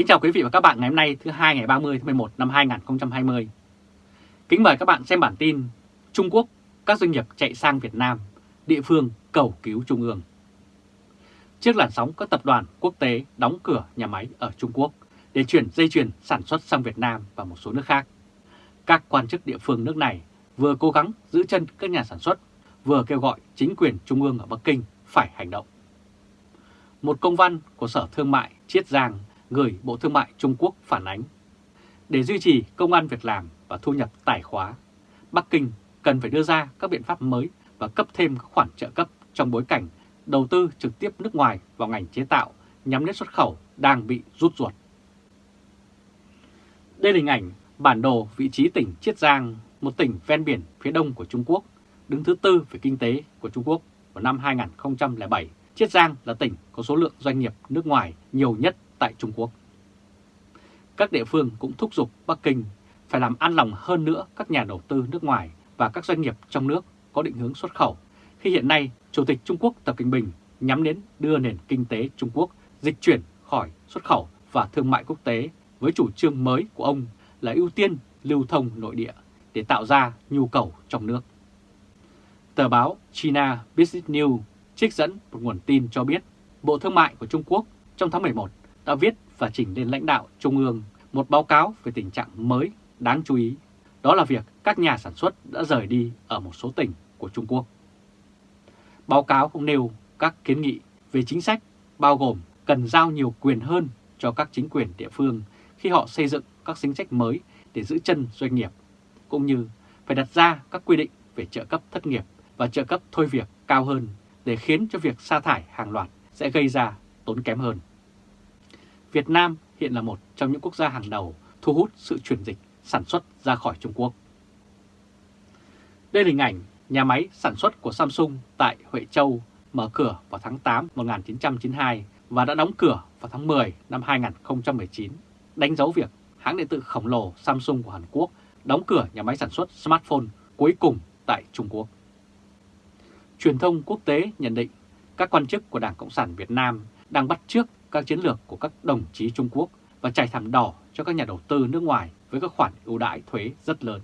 Kính chào quý vị và các bạn ngày hôm nay thứ hai ngày 30 tháng 11 năm 2020. Kính mời các bạn xem bản tin Trung Quốc, các doanh nghiệp chạy sang Việt Nam, địa phương cầu cứu Trung ương. Trước làn sóng các tập đoàn quốc tế đóng cửa nhà máy ở Trung Quốc để chuyển dây chuyền sản xuất sang Việt Nam và một số nước khác, các quan chức địa phương nước này vừa cố gắng giữ chân các nhà sản xuất, vừa kêu gọi chính quyền Trung ương ở Bắc Kinh phải hành động. Một công văn của Sở Thương mại Chiết Giang gửi Bộ Thương mại Trung Quốc phản ánh. Để duy trì công an việc làm và thu nhập tài khóa, Bắc Kinh cần phải đưa ra các biện pháp mới và cấp thêm các khoản trợ cấp trong bối cảnh đầu tư trực tiếp nước ngoài vào ngành chế tạo nhắm đến xuất khẩu đang bị rút ruột. Đây là hình ảnh bản đồ vị trí tỉnh Chiết Giang, một tỉnh ven biển phía đông của Trung Quốc, đứng thứ tư về kinh tế của Trung Quốc vào năm 2007. Chiết Giang là tỉnh có số lượng doanh nghiệp nước ngoài nhiều nhất tại Trung Quốc. Các địa phương cũng thúc giục Bắc Kinh phải làm an lòng hơn nữa các nhà đầu tư nước ngoài và các doanh nghiệp trong nước có định hướng xuất khẩu, khi hiện nay Chủ tịch Trung Quốc Tập Cận Bình nhắm đến đưa nền kinh tế Trung Quốc dịch chuyển khỏi xuất khẩu và thương mại quốc tế với chủ trương mới của ông là ưu tiên lưu thông nội địa để tạo ra nhu cầu trong nước. Tờ báo China Business News trích dẫn một nguồn tin cho biết Bộ Thương mại của Trung Quốc trong tháng 11 đã viết và chỉnh lên lãnh đạo Trung ương một báo cáo về tình trạng mới đáng chú ý. Đó là việc các nhà sản xuất đã rời đi ở một số tỉnh của Trung Quốc. Báo cáo cũng nêu các kiến nghị về chính sách bao gồm cần giao nhiều quyền hơn cho các chính quyền địa phương khi họ xây dựng các chính sách mới để giữ chân doanh nghiệp, cũng như phải đặt ra các quy định về trợ cấp thất nghiệp và trợ cấp thôi việc cao hơn để khiến cho việc sa thải hàng loạt sẽ gây ra tốn kém hơn. Việt Nam hiện là một trong những quốc gia hàng đầu thu hút sự chuyển dịch sản xuất ra khỏi Trung Quốc. Đây là hình ảnh nhà máy sản xuất của Samsung tại Huệ Châu mở cửa vào tháng 8 1992 và đã đóng cửa vào tháng 10 năm 2019, đánh dấu việc hãng điện tử khổng lồ Samsung của Hàn Quốc đóng cửa nhà máy sản xuất smartphone cuối cùng tại Trung Quốc. Truyền thông quốc tế nhận định các quan chức của Đảng Cộng sản Việt Nam đang bắt trước các chiến lược của các đồng chí Trung Quốc và trải thảm đỏ cho các nhà đầu tư nước ngoài với các khoản ưu đãi thuế rất lớn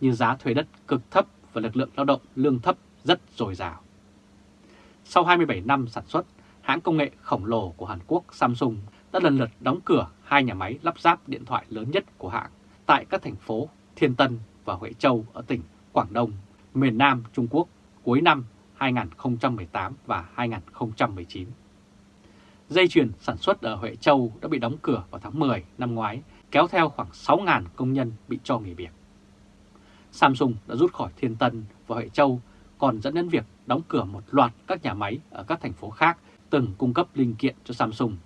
như giá thuê đất cực thấp và lực lượng lao động lương thấp rất dồi dào. Sau 27 năm sản xuất, hãng công nghệ khổng lồ của Hàn Quốc Samsung đã lần lượt đóng cửa hai nhà máy lắp ráp điện thoại lớn nhất của hãng tại các thành phố Thiên Tân và Huệ Châu ở tỉnh Quảng Đông, miền Nam Trung Quốc cuối năm 2018 và 2019. Dây chuyền sản xuất ở Huệ Châu đã bị đóng cửa vào tháng 10 năm ngoái, kéo theo khoảng 6.000 công nhân bị cho nghỉ việc. Samsung đã rút khỏi Thiên Tân và Huệ Châu, còn dẫn đến việc đóng cửa một loạt các nhà máy ở các thành phố khác từng cung cấp linh kiện cho Samsung.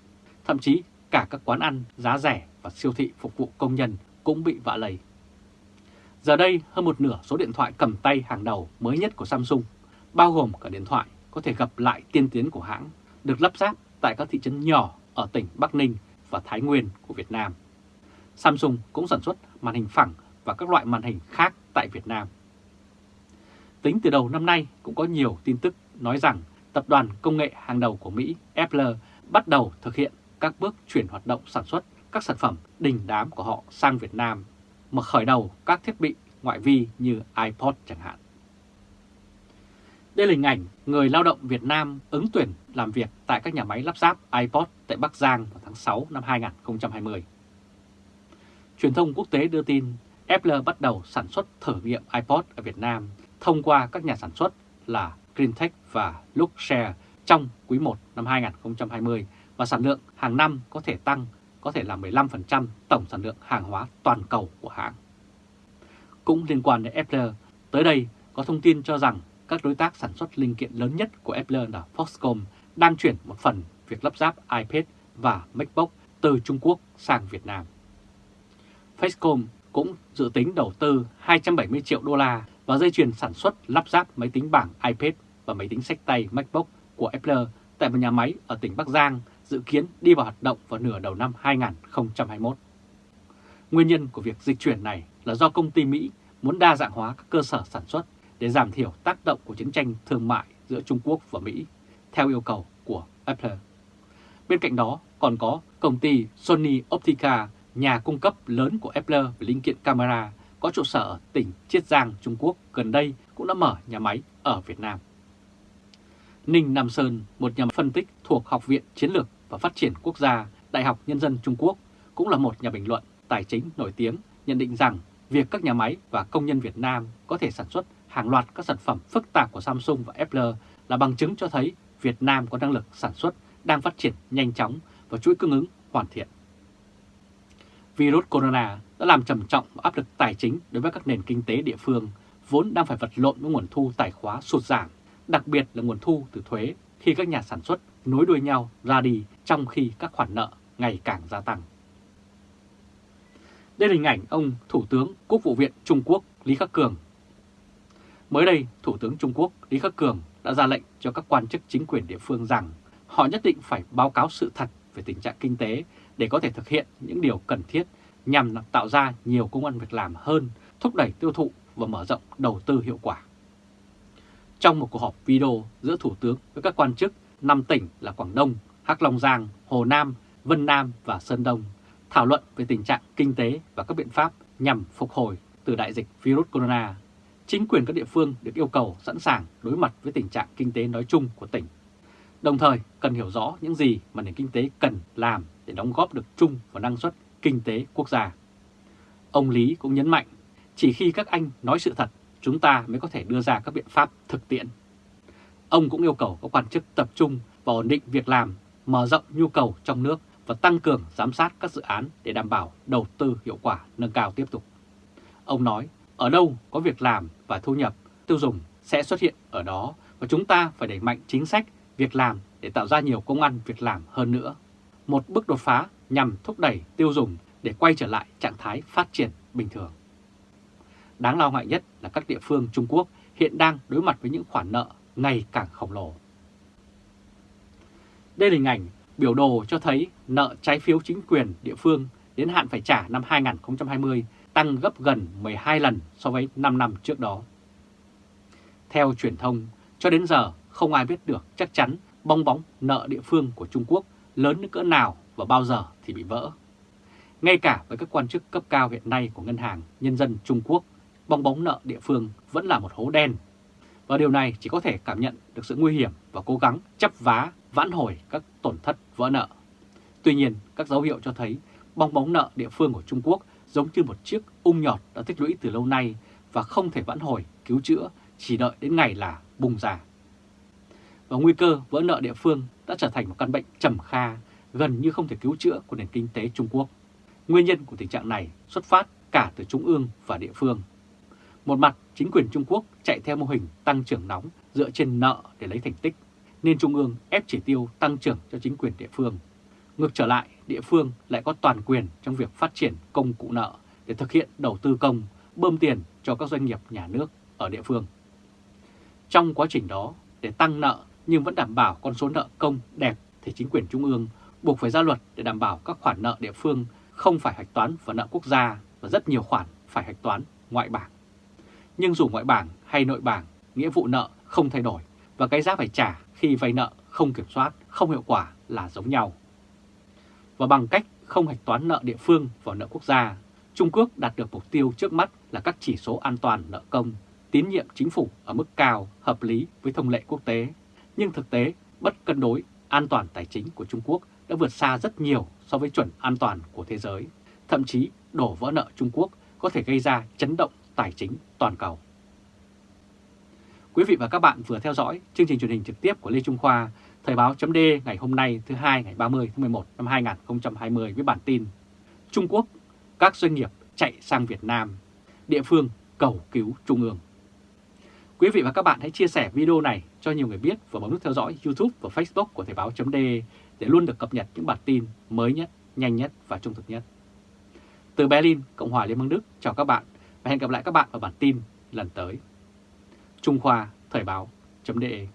Thậm chí cả các quán ăn giá rẻ và siêu thị phục vụ công nhân cũng bị vạ lầy Giờ đây, hơn một nửa số điện thoại cầm tay hàng đầu mới nhất của Samsung, bao gồm cả điện thoại có thể gặp lại tiên tiến của hãng, được lắp ráp tại các thị trấn nhỏ ở tỉnh Bắc Ninh và Thái Nguyên của Việt Nam. Samsung cũng sản xuất màn hình phẳng và các loại màn hình khác tại Việt Nam. Tính từ đầu năm nay cũng có nhiều tin tức nói rằng tập đoàn công nghệ hàng đầu của Mỹ Apple bắt đầu thực hiện các bước chuyển hoạt động sản xuất các sản phẩm đình đám của họ sang Việt Nam, mà khởi đầu các thiết bị ngoại vi như iPod chẳng hạn. Đây là hình ảnh người lao động Việt Nam ứng tuyển làm việc tại các nhà máy lắp ráp iPod tại Bắc Giang vào tháng 6 năm 2020. Truyền thông quốc tế đưa tin Apple bắt đầu sản xuất thử nghiệm iPod ở Việt Nam thông qua các nhà sản xuất là Greentech và Luxshare trong quý 1 năm 2020 và sản lượng hàng năm có thể tăng có thể là 15% tổng sản lượng hàng hóa toàn cầu của hãng. Cũng liên quan đến Apple, tới đây có thông tin cho rằng các đối tác sản xuất linh kiện lớn nhất của Apple là Foxconn đang chuyển một phần việc lắp ráp iPad và MacBook từ Trung Quốc sang Việt Nam. Foxconn cũng dự tính đầu tư 270 triệu đô la vào dây chuyền sản xuất lắp ráp máy tính bảng iPad và máy tính sách tay MacBook của Apple tại một nhà máy ở tỉnh Bắc Giang dự kiến đi vào hoạt động vào nửa đầu năm 2021. Nguyên nhân của việc dịch chuyển này là do công ty Mỹ muốn đa dạng hóa các cơ sở sản xuất để giảm thiểu tác động của chiến tranh thương mại giữa Trung Quốc và Mỹ, theo yêu cầu của Apple. Bên cạnh đó, còn có công ty Sony Optica, nhà cung cấp lớn của Apple về linh kiện camera, có trụ sở ở tỉnh Chiết Giang, Trung Quốc, gần đây cũng đã mở nhà máy ở Việt Nam. Ninh Nam Sơn, một nhà phân tích thuộc Học viện Chiến lược và Phát triển Quốc gia, Đại học Nhân dân Trung Quốc, cũng là một nhà bình luận tài chính nổi tiếng, nhận định rằng việc các nhà máy và công nhân Việt Nam có thể sản xuất hàng loạt các sản phẩm phức tạp của Samsung và Apple là bằng chứng cho thấy Việt Nam có năng lực sản xuất đang phát triển nhanh chóng và chuỗi cung ứng hoàn thiện. Virus corona đã làm trầm trọng áp lực tài chính đối với các nền kinh tế địa phương vốn đang phải vật lộn với nguồn thu tài khóa sụt giảm, đặc biệt là nguồn thu từ thuế khi các nhà sản xuất nối đuôi nhau ra đi trong khi các khoản nợ ngày càng gia tăng. Đây là hình ảnh ông Thủ tướng Quốc vụ viện Trung Quốc Lý Khắc Cường. Mới đây, Thủ tướng Trung Quốc Lý Khắc Cường đã ra lệnh cho các quan chức chính quyền địa phương rằng họ nhất định phải báo cáo sự thật về tình trạng kinh tế để có thể thực hiện những điều cần thiết nhằm tạo ra nhiều công an việc làm hơn, thúc đẩy tiêu thụ và mở rộng đầu tư hiệu quả. Trong một cuộc họp video giữa Thủ tướng với các quan chức 5 tỉnh là Quảng Đông, Hắc Long Giang, Hồ Nam, Vân Nam và Sơn Đông, thảo luận về tình trạng kinh tế và các biện pháp nhằm phục hồi từ đại dịch virus corona, chính quyền các địa phương được yêu cầu sẵn sàng đối mặt với tình trạng kinh tế nói chung của tỉnh. Đồng thời cần hiểu rõ những gì mà nền kinh tế cần làm để đóng góp được chung vào năng suất kinh tế quốc gia. Ông Lý cũng nhấn mạnh, chỉ khi các anh nói sự thật, chúng ta mới có thể đưa ra các biện pháp thực tiễn. Ông cũng yêu cầu các quan chức tập trung vào ổn định việc làm, mở rộng nhu cầu trong nước và tăng cường giám sát các dự án để đảm bảo đầu tư hiệu quả nâng cao tiếp tục. Ông nói, ở đâu có việc làm và thu nhập, tiêu dùng sẽ xuất hiện ở đó và chúng ta phải đẩy mạnh chính sách, việc làm để tạo ra nhiều công ăn việc làm hơn nữa. Một bước đột phá nhằm thúc đẩy tiêu dùng để quay trở lại trạng thái phát triển bình thường. Đáng lo ngại nhất là các địa phương Trung Quốc hiện đang đối mặt với những khoản nợ ngày càng khổng lồ. Đây là hình ảnh biểu đồ cho thấy nợ trái phiếu chính quyền địa phương đến hạn phải trả năm 2020 tăng gấp gần 12 lần so với 5 năm trước đó. Theo truyền thông, cho đến giờ không ai biết được chắc chắn bong bóng nợ địa phương của Trung Quốc lớn đến cỡ nào và bao giờ thì bị vỡ. Ngay cả với các quan chức cấp cao hiện nay của Ngân hàng Nhân dân Trung Quốc, bong bóng nợ địa phương vẫn là một hố đen. Và điều này chỉ có thể cảm nhận được sự nguy hiểm và cố gắng chấp vá vãn hồi các tổn thất vỡ nợ. Tuy nhiên, các dấu hiệu cho thấy bong bóng nợ địa phương của Trung Quốc giống như một chiếc ung nhọt đã tích lũy từ lâu nay và không thể vãn hồi, cứu chữa, chỉ đợi đến ngày là bùng ra. Và nguy cơ vỡ nợ địa phương đã trở thành một căn bệnh trầm kha, gần như không thể cứu chữa của nền kinh tế Trung Quốc. Nguyên nhân của tình trạng này xuất phát cả từ Trung ương và địa phương. Một mặt, chính quyền Trung Quốc chạy theo mô hình tăng trưởng nóng dựa trên nợ để lấy thành tích, nên Trung ương ép chỉ tiêu tăng trưởng cho chính quyền địa phương. Ngược trở lại, địa phương lại có toàn quyền trong việc phát triển công cụ nợ để thực hiện đầu tư công, bơm tiền cho các doanh nghiệp nhà nước ở địa phương. Trong quá trình đó, để tăng nợ nhưng vẫn đảm bảo con số nợ công đẹp thì chính quyền trung ương buộc phải ra luật để đảm bảo các khoản nợ địa phương không phải hạch toán vào nợ quốc gia và rất nhiều khoản phải hạch toán ngoại bảng. Nhưng dù ngoại bảng hay nội bảng, nghĩa vụ nợ không thay đổi và cái giá phải trả khi vay nợ không kiểm soát, không hiệu quả là giống nhau. Và bằng cách không hạch toán nợ địa phương vào nợ quốc gia, Trung Quốc đạt được mục tiêu trước mắt là các chỉ số an toàn nợ công, tín nhiệm chính phủ ở mức cao, hợp lý với thông lệ quốc tế. Nhưng thực tế, bất cân đối an toàn tài chính của Trung Quốc đã vượt xa rất nhiều so với chuẩn an toàn của thế giới. Thậm chí đổ vỡ nợ Trung Quốc có thể gây ra chấn động tài chính toàn cầu. Quý vị và các bạn vừa theo dõi chương trình truyền hình trực tiếp của Lê Trung Khoa, Thời báo chấm ngày hôm nay thứ hai ngày 30 tháng 11 năm 2020 với bản tin Trung Quốc, các doanh nghiệp chạy sang Việt Nam, địa phương cầu cứu Trung ương. Quý vị và các bạn hãy chia sẻ video này cho nhiều người biết và bấm nút theo dõi YouTube và Facebook của Thời báo chấm để luôn được cập nhật những bản tin mới nhất, nhanh nhất và trung thực nhất. Từ Berlin, Cộng hòa Liên bang Đức, chào các bạn và hẹn gặp lại các bạn ở bản tin lần tới. Trung Khoa Thời báo.de